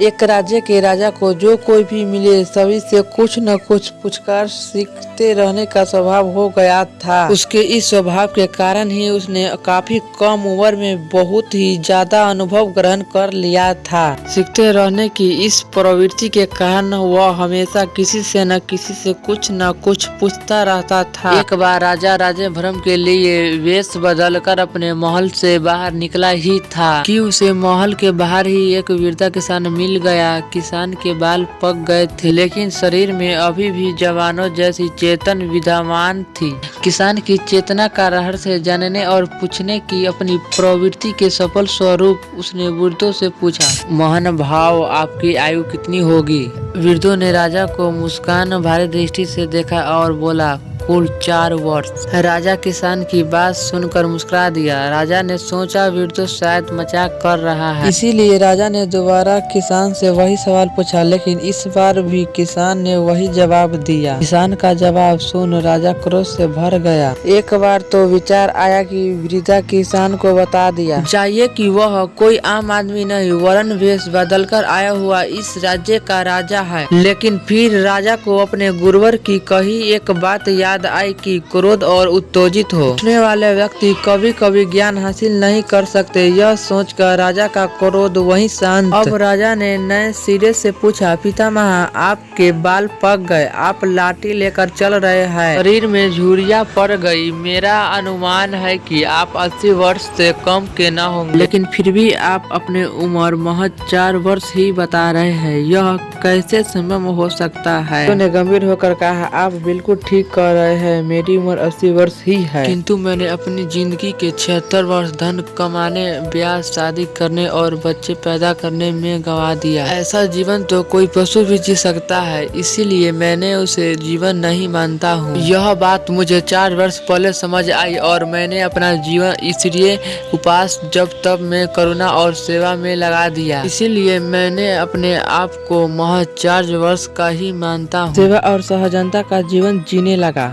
एक राज्य के राजा को जो कोई भी मिले, सभी से कुछ न कुछ पूछकर सीखते रहने का स्वभाव हो गया था। उसके इस स्वभाव के कारण ही उसने काफ़ी कम उम्र में बहुत ही ज़्यादा अनुभव ग्रहण कर लिया था। सीखते रहने की इस प्रवृत्ति के कारण वह हमेशा किसी से न किसी से कुछ न कुछ पूछता रहता था। एक बार राजा राजे भ्रम के लिए वेश बदलकर अपने महल से बाहर निकला ही था। कि उसे महल के बाहर ही एक वीरता किसान मिल गया। किसान के बाल पक गए थे, लेकिन शरीर में अभी भी जवानों जैसी चेतन विद्यमान थी। किसान की चेतना का रहस्य जानने और पूछने की अपनी प्रवृत्ति के सफल स्वरूप उसने वृद्धों से पूछा, मोहन भाव, आपकी आयु कितनी होगी? वृद्धों ने राजा को मुस्कान, भारी दृष्टि से देखा और बोला कुल चार वर्ष। राजा किसान की बात सुनकर मुस्कुरा दिया। राजा ने सोचा वृद्धो शायद मज़ाक कर रहा है। इसीलिए राजा ने दोबारा किसान से वही सवाल पूछा, लेकिन इस बार भी किसान ने वही जवाब दिया। किसान का जवाब सुन राजा क्रोध से भर गया। एक बार तो विचार आया कि वृद्धा किसान को बता दिया। चाहिए कि वह कोई आम आदमी नहीं, वरण वेश बदलकर आया हुआ इस राज्य का राजा है। लेकिन फिर राजा को अपने गुरुवर की कही एक बात याद आई कि क्रोध और उत्तेजित हो। उठने वाले व्यक्ति कभी कभी ज्ञान हासिल नहीं कर सकते। यह सोचकर राजा का क्रोध वहीं शांत। अब राजा ने नए सिरे से पूछा, पितामह, आपके बाल पक गए। आप लाठी लेकर चल रहे हैं। शरीर में झुरिया पड़ गई। मेरा अनुमान है कि आप 80 वर्ष से कम के न होंगे। लेकिन फिर भी आप अपने उम्र महज चार वर्ष ही बता रहे हैं। यह कैसे संभव हो सकता है? उन्होंने गंभीर होकर कहा, आप बिल्कुल ठीक कर रहे हैं मेरी उम्र अस्सी वर्ष ही है। किंतु मैंने अपनी ज़िंदगी के छिहत्तर वर्ष धन कमाने ब्याह शादी करने और बच्चे पैदा करने में गवा दिया। ऐसा जीवन तो कोई पशु भी जी सकता है इसीलिए मैंने उसे जीवन नहीं मानता हूँ। यह बात मुझे चार वर्ष पहले समझ आई और मैंने अपना जीवन इसलिए उपास जब तब में करुणा और सेवा में लगा दिया। इसीलिए मैंने अपने आप को महज चार वर्ष का ही मानता हूँ। सेवा और सहजनता का जीवन जीने लगा।